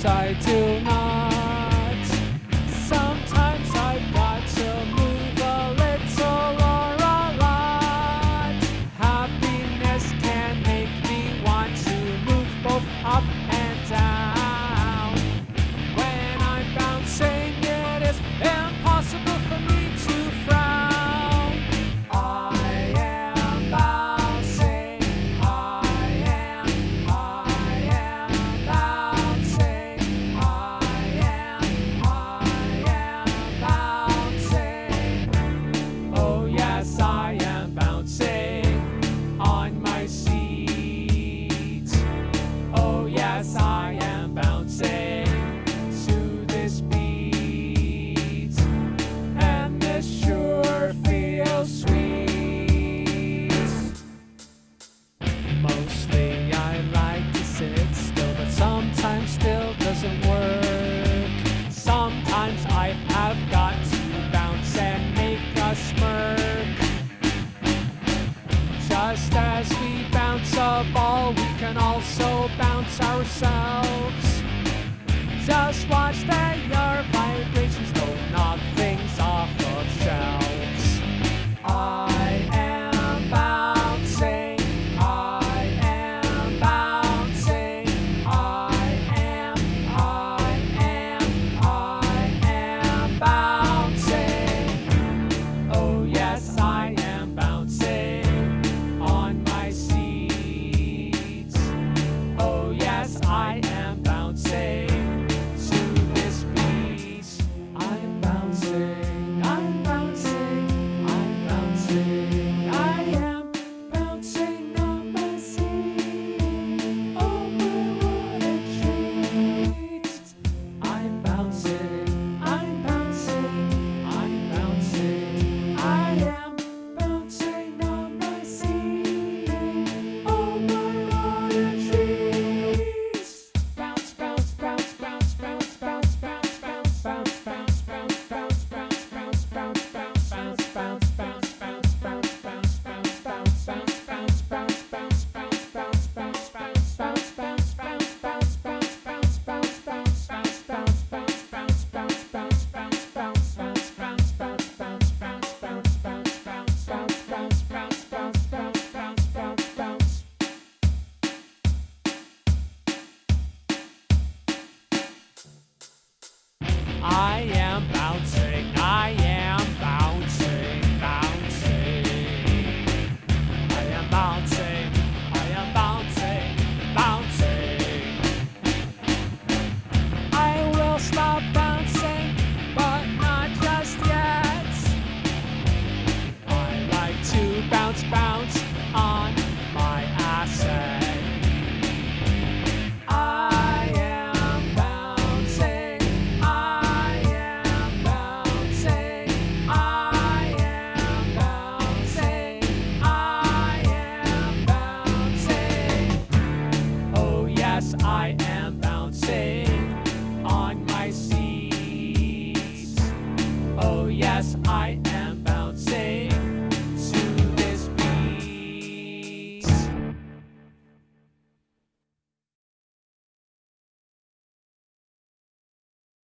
tied to